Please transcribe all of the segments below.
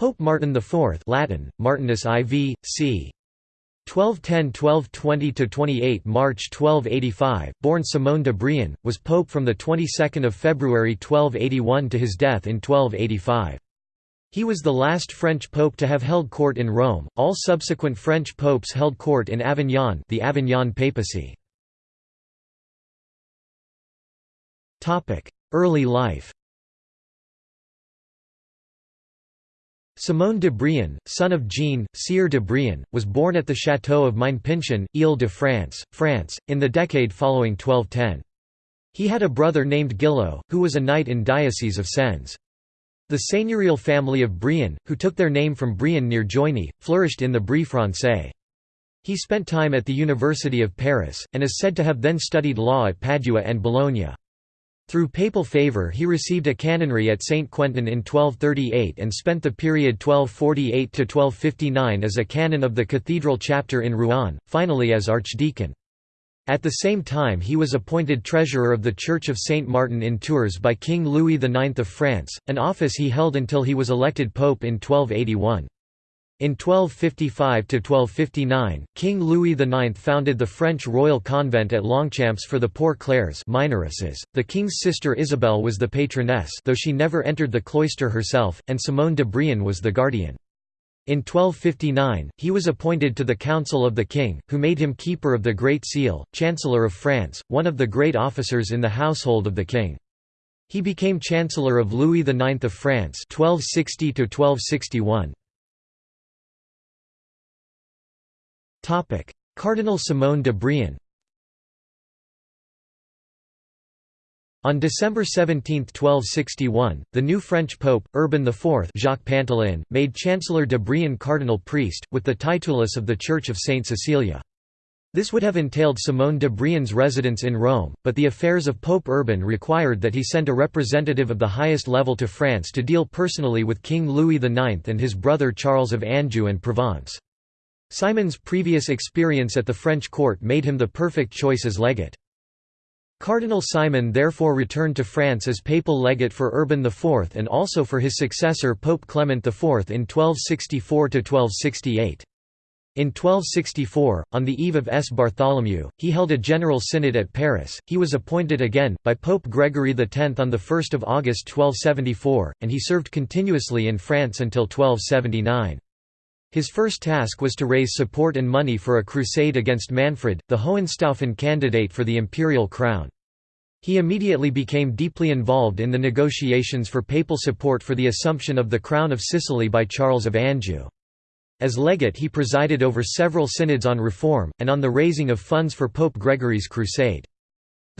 Pope Martin IV Latin, Martinus IV, c. 1210–1220–28 March 1285, born Simone de Brienne, was pope from the 22nd of February 1281 to his death in 1285. He was the last French pope to have held court in Rome. All subsequent French popes held court in Avignon, the Avignon papacy. Topic: Early life. Simone de Brienne, son of Jean, Sire de Brienne, was born at the château of Maine-Pinchon, Ile-de-France, France, in the decade following 1210. He had a brother named Gillo, who was a knight in Diocese of Sens. The seigneurial family of Brienne, who took their name from Brienne near Joigny, flourished in the Brie Francais. He spent time at the University of Paris, and is said to have then studied law at Padua and Bologna. Through papal favour he received a canonry at St. Quentin in 1238 and spent the period 1248–1259 as a canon of the cathedral chapter in Rouen, finally as archdeacon. At the same time he was appointed treasurer of the Church of Saint Martin in Tours by King Louis IX of France, an office he held until he was elected pope in 1281. In 1255–1259, King Louis IX founded the French royal convent at Longchamps for the poor Clares. .The king's sister Isabel was the patroness though she never entered the cloister herself, and Simone de Brienne was the guardian. In 1259, he was appointed to the Council of the King, who made him Keeper of the Great Seal, Chancellor of France, one of the great officers in the household of the King. He became Chancellor of Louis IX of France 1260 Cardinal Simone de Brienne On December 17, 1261, the new French pope, Urban IV Jacques Pantaleon, made Chancellor de Brienne cardinal priest, with the titulus of the Church of Saint Cecilia. This would have entailed Simone de Brienne's residence in Rome, but the affairs of Pope Urban required that he send a representative of the highest level to France to deal personally with King Louis IX and his brother Charles of Anjou and Provence. Simon's previous experience at the French court made him the perfect choice as legate. Cardinal Simon therefore returned to France as papal legate for Urban IV and also for his successor Pope Clement IV in 1264–1268. In 1264, on the eve of S. Bartholomew, he held a general synod at Paris. He was appointed again, by Pope Gregory X on 1 August 1274, and he served continuously in France until 1279. His first task was to raise support and money for a crusade against Manfred, the Hohenstaufen candidate for the imperial crown. He immediately became deeply involved in the negotiations for papal support for the assumption of the crown of Sicily by Charles of Anjou. As legate he presided over several synods on reform, and on the raising of funds for Pope Gregory's crusade.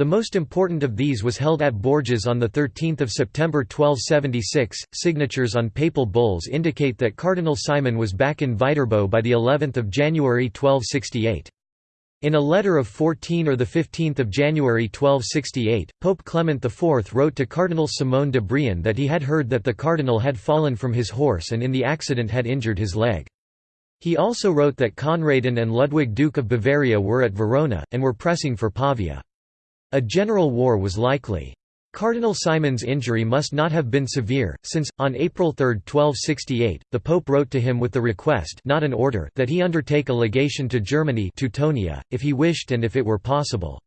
The most important of these was held at Bourges on 13 September 1276. Signatures on papal bulls indicate that Cardinal Simon was back in Viterbo by the 11th of January 1268. In a letter of 14 or 15 January 1268, Pope Clement IV wrote to Cardinal Simone de Brienne that he had heard that the cardinal had fallen from his horse and in the accident had injured his leg. He also wrote that Conradin and Ludwig Duke of Bavaria were at Verona, and were pressing for Pavia. A general war was likely. Cardinal Simon's injury must not have been severe, since, on April 3, 1268, the Pope wrote to him with the request not an order that he undertake a legation to Germany Teutonia, if he wished and if it were possible.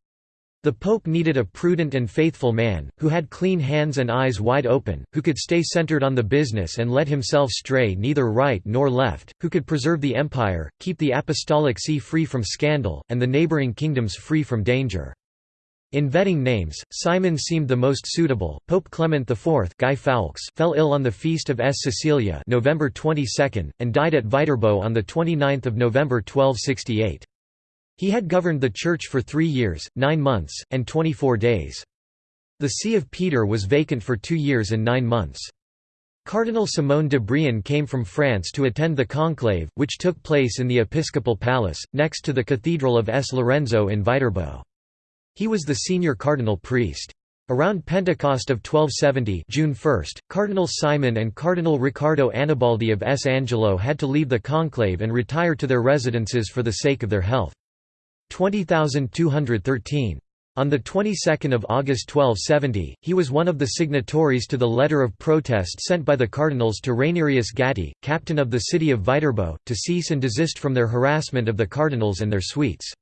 The Pope needed a prudent and faithful man, who had clean hands and eyes wide open, who could stay centered on the business and let himself stray neither right nor left, who could preserve the empire, keep the apostolic see free from scandal, and the neighboring kingdoms free from danger. In vetting names, Simon seemed the most suitable. Pope Clement IV Guy Foulques fell ill on the feast of S. Cecilia November 22, and died at Viterbo on 29 November 1268. He had governed the Church for three years, nine months, and 24 days. The See of Peter was vacant for two years and nine months. Cardinal Simone de Brienne came from France to attend the conclave, which took place in the Episcopal Palace, next to the Cathedral of S. Lorenzo in Viterbo. He was the senior cardinal priest. Around Pentecost of 1270 June 1, Cardinal Simon and Cardinal Riccardo Annibaldi of S. Angelo had to leave the conclave and retire to their residences for the sake of their health. 20213 On the 22nd of August 1270, he was one of the signatories to the letter of protest sent by the cardinals to Rainerius Gatti, captain of the city of Viterbo, to cease and desist from their harassment of the cardinals and their suites.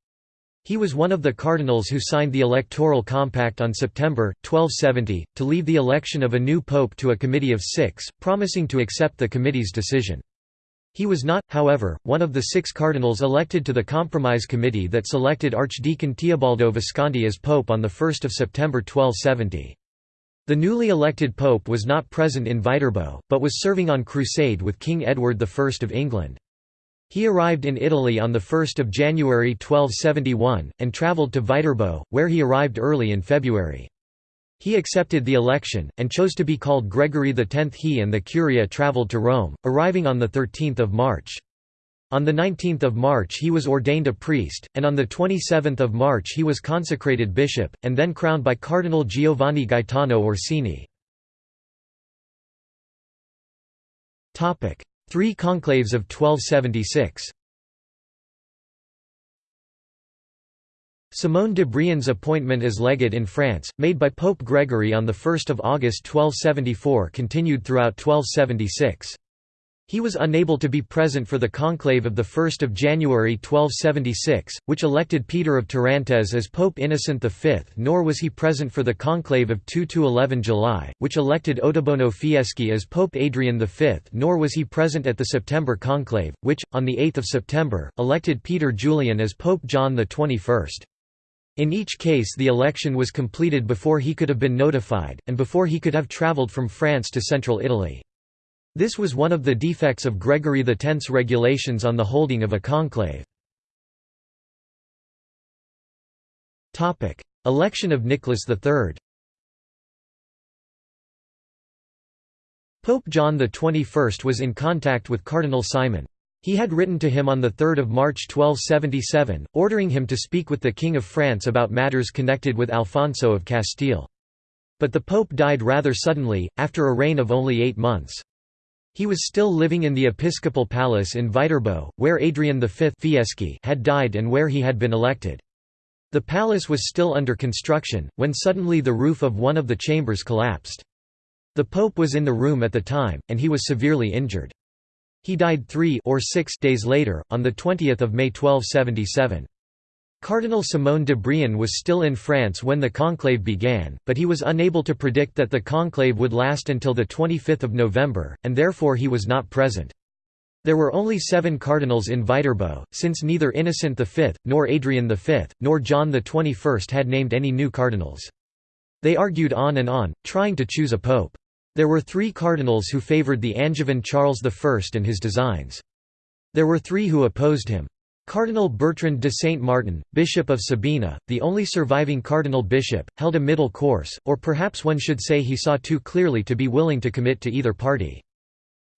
He was one of the cardinals who signed the electoral compact on September, 1270, to leave the election of a new pope to a committee of six, promising to accept the committee's decision. He was not, however, one of the six cardinals elected to the Compromise Committee that selected Archdeacon Teobaldo Visconti as pope on 1 September 1270. The newly elected pope was not present in Viterbo, but was serving on crusade with King Edward I of England. He arrived in Italy on 1 January 1271, and travelled to Viterbo, where he arrived early in February. He accepted the election, and chose to be called Gregory X. He and the Curia travelled to Rome, arriving on 13 March. On 19 March he was ordained a priest, and on 27 March he was consecrated bishop, and then crowned by Cardinal Giovanni Gaetano Orsini. Three conclaves of 1276 Simone de Brien's appointment as legate in France, made by Pope Gregory on 1 August 1274 continued throughout 1276. He was unable to be present for the conclave of 1 January 1276, which elected Peter of Tarentaise as Pope Innocent V nor was he present for the conclave of 2–11 July, which elected Ottobono Fieschi as Pope Adrian V nor was he present at the September conclave, which, on 8 September, elected Peter Julian as Pope John XXI. In each case the election was completed before he could have been notified, and before he could have travelled from France to central Italy. This was one of the defects of Gregory X's regulations on the holding of a conclave. Election of Nicholas III Pope John XXI was in contact with Cardinal Simon. He had written to him on 3 March 1277, ordering him to speak with the King of France about matters connected with Alfonso of Castile. But the Pope died rather suddenly, after a reign of only eight months. He was still living in the episcopal palace in Viterbo, where Adrian V Fieschi had died and where he had been elected. The palace was still under construction, when suddenly the roof of one of the chambers collapsed. The Pope was in the room at the time, and he was severely injured. He died three or six days later, on 20 May 1277. Cardinal Simone de Brien was still in France when the conclave began, but he was unable to predict that the conclave would last until 25 November, and therefore he was not present. There were only seven cardinals in Viterbo, since neither Innocent V, nor Adrian V, nor John XXI had named any new cardinals. They argued on and on, trying to choose a pope. There were three cardinals who favoured the Angevin Charles I and his designs. There were three who opposed him. Cardinal Bertrand de Saint Martin, Bishop of Sabina, the only surviving cardinal bishop, held a middle course, or perhaps one should say he saw too clearly to be willing to commit to either party.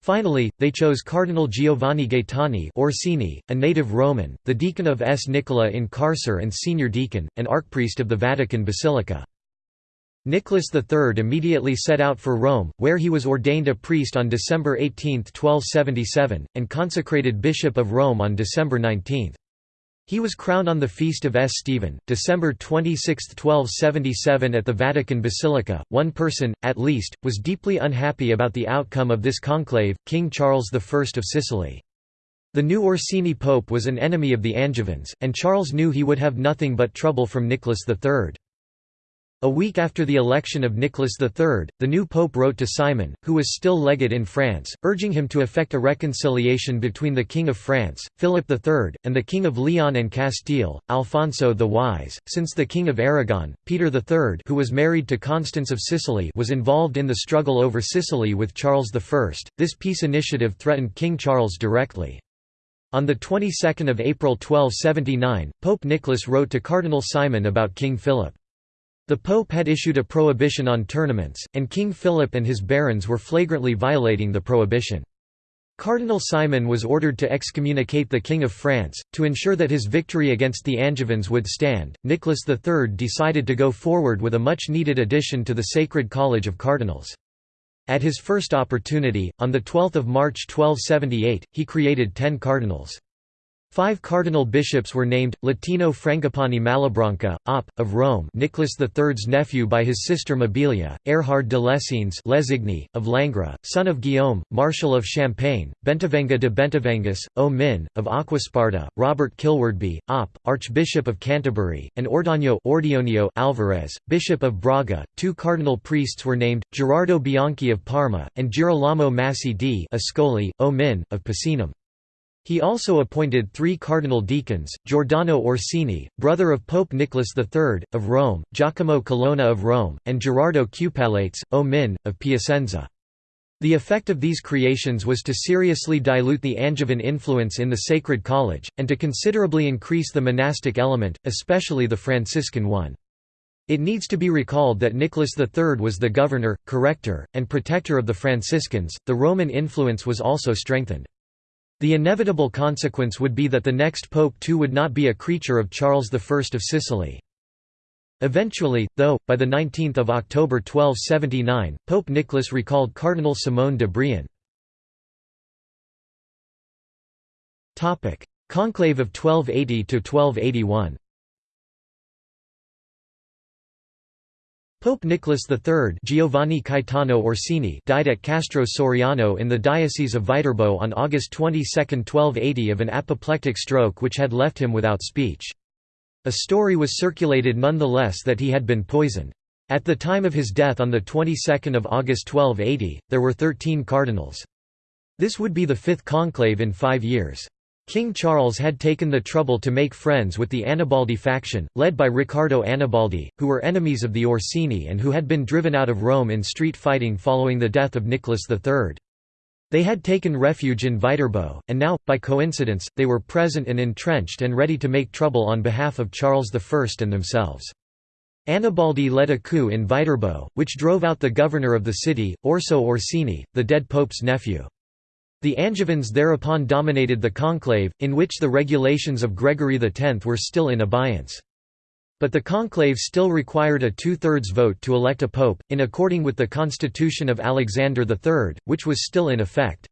Finally, they chose Cardinal Giovanni Gaetani Orsini, a native Roman, the deacon of S. Nicola in Carcer and senior deacon, and archpriest of the Vatican Basilica. Nicholas III immediately set out for Rome, where he was ordained a priest on December 18, 1277, and consecrated Bishop of Rome on December 19. He was crowned on the feast of S. Stephen, December 26, 1277 at the Vatican Basilica. One person, at least, was deeply unhappy about the outcome of this conclave, King Charles I of Sicily. The new Orsini pope was an enemy of the Angevins, and Charles knew he would have nothing but trouble from Nicholas III. A week after the election of Nicholas III, the new pope wrote to Simon, who was still legate in France, urging him to effect a reconciliation between the King of France, Philip III, and the King of Leon and Castile, Alfonso the Wise, since the King of Aragon, Peter III who was married to Constance of Sicily was involved in the struggle over Sicily with Charles I. This peace initiative threatened King Charles directly. On the 22nd of April 1279, Pope Nicholas wrote to Cardinal Simon about King Philip. The Pope had issued a prohibition on tournaments, and King Philip and his barons were flagrantly violating the prohibition. Cardinal Simon was ordered to excommunicate the King of France. To ensure that his victory against the Angevins would stand, Nicholas III decided to go forward with a much needed addition to the Sacred College of Cardinals. At his first opportunity, on 12 March 1278, he created ten cardinals. Five cardinal bishops were named, Latino Frangipani Malabranca, Op. of Rome Nicholas III's nephew by his sister Mabilia, Erhard de Lessines Lesigny, of Langres, son of Guillaume, Marshal of Champagne, Bentivenga de Bentivengus, O Min, of Aquasparta, Robert Kilwardby, Op. Archbishop of Canterbury, and Ordoño Ordionio Alvarez, Bishop of Braga. Two cardinal priests were named, Gerardo Bianchi of Parma, and Girolamo Massi di Ascoli, O Min, of Picenum. He also appointed three cardinal deacons, Giordano Orsini, brother of Pope Nicholas III, of Rome, Giacomo Colonna of Rome, and Gerardo Cupalates, o Min, of Piacenza. The effect of these creations was to seriously dilute the Angevin influence in the Sacred College, and to considerably increase the monastic element, especially the Franciscan one. It needs to be recalled that Nicholas III was the governor, corrector, and protector of the Franciscans, the Roman influence was also strengthened. The inevitable consequence would be that the next pope too would not be a creature of Charles I of Sicily. Eventually, though, by 19 October 1279, Pope Nicholas recalled Cardinal Simone de Brion. Conclave of 1280–1281 Pope Nicholas III Giovanni Caetano Orsini died at Castro Soriano in the Diocese of Viterbo on August 22, 1280 of an apoplectic stroke which had left him without speech. A story was circulated nonetheless that he had been poisoned. At the time of his death on the 22nd of August 1280, there were 13 cardinals. This would be the fifth conclave in five years. King Charles had taken the trouble to make friends with the Annibaldi faction, led by Riccardo Annibaldi, who were enemies of the Orsini and who had been driven out of Rome in street fighting following the death of Nicholas III. They had taken refuge in Viterbo, and now, by coincidence, they were present and entrenched and ready to make trouble on behalf of Charles I and themselves. Annibaldi led a coup in Viterbo, which drove out the governor of the city, Orso Orsini, the dead pope's nephew. The Angevins thereupon dominated the conclave, in which the regulations of Gregory X were still in abeyance. But the conclave still required a two-thirds vote to elect a pope, in according with the constitution of Alexander III, which was still in effect.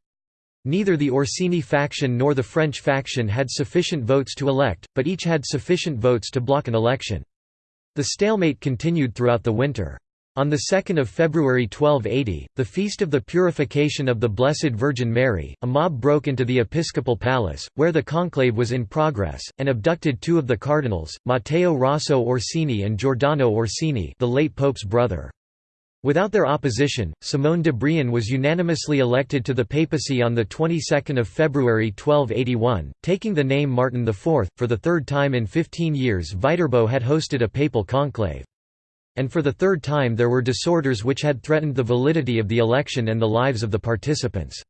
Neither the Orsini faction nor the French faction had sufficient votes to elect, but each had sufficient votes to block an election. The stalemate continued throughout the winter. On 2 February 1280, the Feast of the Purification of the Blessed Virgin Mary, a mob broke into the episcopal palace, where the conclave was in progress, and abducted two of the cardinals, Matteo Rosso Orsini and Giordano Orsini the late pope's brother. Without their opposition, Simone de Brion was unanimously elected to the papacy on the 22nd of February 1281, taking the name Martin IV. For the third time in 15 years Viterbo had hosted a papal conclave. And for the third time there were disorders which had threatened the validity of the election and the lives of the participants.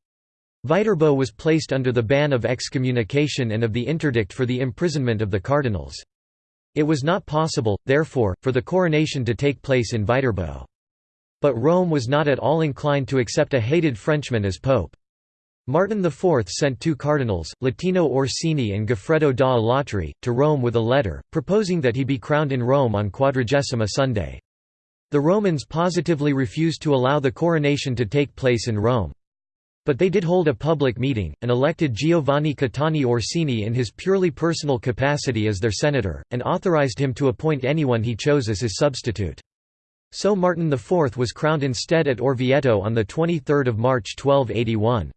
Viterbo was placed under the ban of excommunication and of the interdict for the imprisonment of the cardinals. It was not possible, therefore, for the coronation to take place in Viterbo. But Rome was not at all inclined to accept a hated Frenchman as pope. Martin IV sent two cardinals, Latino Orsini and Goffredo da Alatri, to Rome with a letter, proposing that he be crowned in Rome on Quadragesima Sunday. The Romans positively refused to allow the coronation to take place in Rome. But they did hold a public meeting, and elected Giovanni Caetani Orsini in his purely personal capacity as their senator, and authorized him to appoint anyone he chose as his substitute. So Martin IV was crowned instead at Orvieto on 23 March 1281.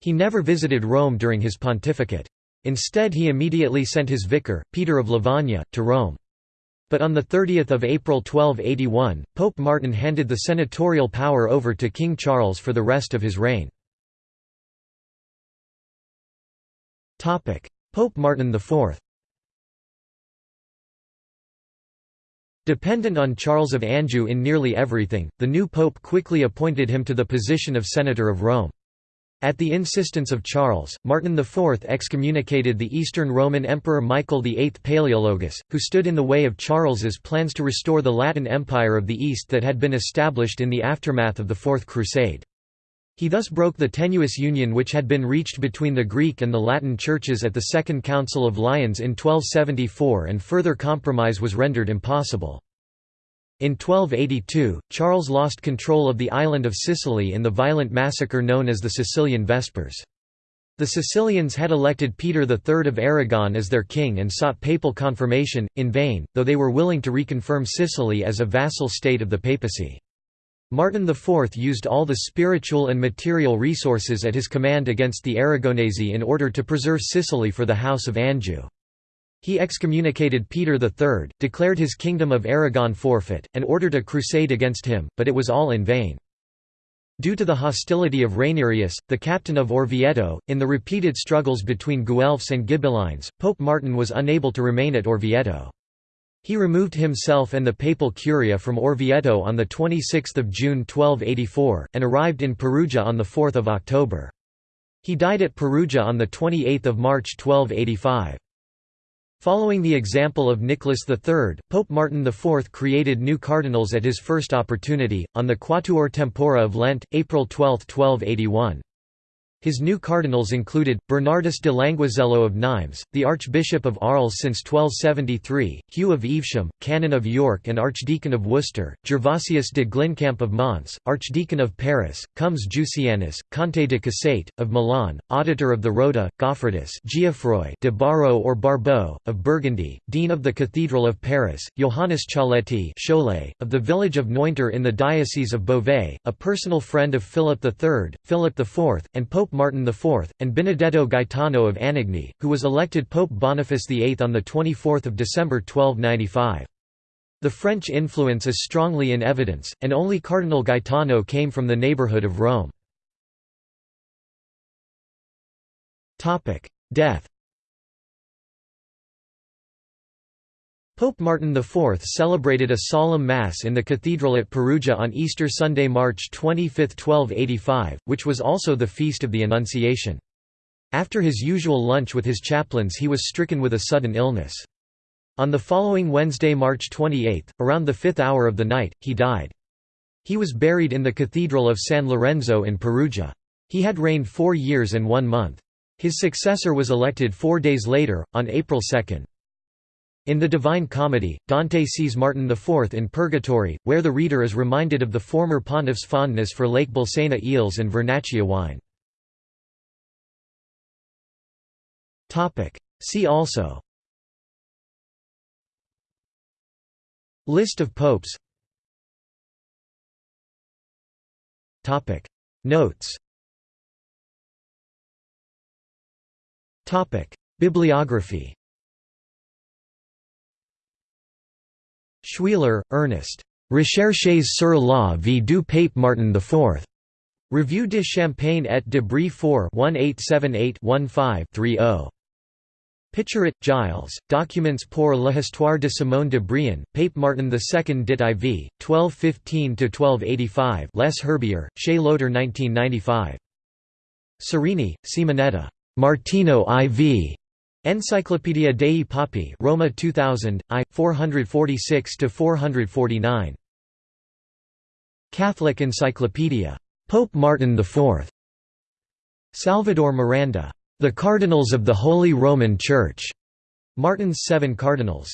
He never visited Rome during his pontificate. Instead he immediately sent his vicar, Peter of Lavagna, to Rome. But on 30 April 1281, Pope Martin handed the senatorial power over to King Charles for the rest of his reign. Pope Martin IV Dependent on Charles of Anjou in nearly everything, the new pope quickly appointed him to the position of Senator of Rome. At the insistence of Charles, Martin IV excommunicated the Eastern Roman Emperor Michael VIII Palaeologus, who stood in the way of Charles's plans to restore the Latin Empire of the East that had been established in the aftermath of the Fourth Crusade. He thus broke the tenuous union which had been reached between the Greek and the Latin churches at the Second Council of Lyons in 1274 and further compromise was rendered impossible. In 1282, Charles lost control of the island of Sicily in the violent massacre known as the Sicilian Vespers. The Sicilians had elected Peter III of Aragon as their king and sought papal confirmation, in vain, though they were willing to reconfirm Sicily as a vassal state of the papacy. Martin IV used all the spiritual and material resources at his command against the Aragonese in order to preserve Sicily for the House of Anjou. He excommunicated Peter III, declared his kingdom of Aragon forfeit, and ordered a crusade against him, but it was all in vain. Due to the hostility of Rainerius, the captain of Orvieto, in the repeated struggles between Guelphs and Ghibellines, Pope Martin was unable to remain at Orvieto. He removed himself and the papal curia from Orvieto on 26 June 1284, and arrived in Perugia on 4 October. He died at Perugia on 28 March 1285. Following the example of Nicholas III, Pope Martin IV created new cardinals at his first opportunity, on the Quatuor Tempora of Lent, April 12, 1281. His new cardinals included, Bernardus de Languizello of Nimes, the Archbishop of Arles since 1273, Hugh of Evesham, Canon of York and Archdeacon of Worcester, Gervasius de Glinkamp of Mons, Archdeacon of Paris, Comes Jusianus, Conte de Cassate, of Milan, Auditor of the Rota, Goffredus de Barro or Barbeau, of Burgundy, Dean of the Cathedral of Paris, Johannes Cialetti Cholet, of the village of Nointer in the Diocese of Beauvais, a personal friend of Philip III, Philip IV, and Pope Pope Martin IV, and Benedetto Gaetano of Anagni, who was elected Pope Boniface VIII on 24 December 1295. The French influence is strongly in evidence, and only Cardinal Gaetano came from the neighbourhood of Rome. Death Pope Martin IV celebrated a solemn Mass in the cathedral at Perugia on Easter Sunday, March 25, 1285, which was also the Feast of the Annunciation. After his usual lunch with his chaplains he was stricken with a sudden illness. On the following Wednesday, March 28, around the fifth hour of the night, he died. He was buried in the Cathedral of San Lorenzo in Perugia. He had reigned four years and one month. His successor was elected four days later, on April 2. In the Divine Comedy, Dante sees Martin IV in Purgatory, where the reader is reminded of the former pontiff's fondness for Lake Bolsena eels and Vernaccia wine. See also. List of popes. Notes. Bibliography Choullier, Ernest. Recherches sur la vie du pape Martin IV. Revue de Champagne et de Brie 4 1878-15-30. Picherit, Giles, Documents pour l'histoire de Simone de Brienne, Pape Martin II dit IV, 1215–1285 Les Herbiers, chez Loder 1995. Cerrini, Simonetta. Martino IV. Enciclopedia dei Papi Roma 2000, I, 446–449. Catholic Encyclopedia. Pope Martin IV. Salvador Miranda. The Cardinals of the Holy Roman Church. Martin's Seven Cardinals.